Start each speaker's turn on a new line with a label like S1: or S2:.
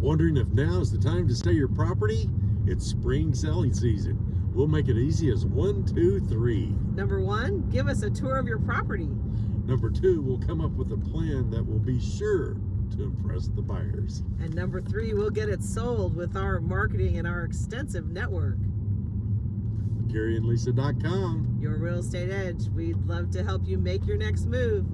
S1: Wondering if now is the time to sell your property? It's spring selling season. We'll make it easy as one, two, three.
S2: Number one, give us a tour of your property.
S1: Number two, we'll come up with a plan that will be sure to impress the buyers.
S2: And number three, we'll get it sold with our marketing and our extensive network.
S1: GaryandLisa.com.
S2: Your real estate edge. We'd love to help you make your next move.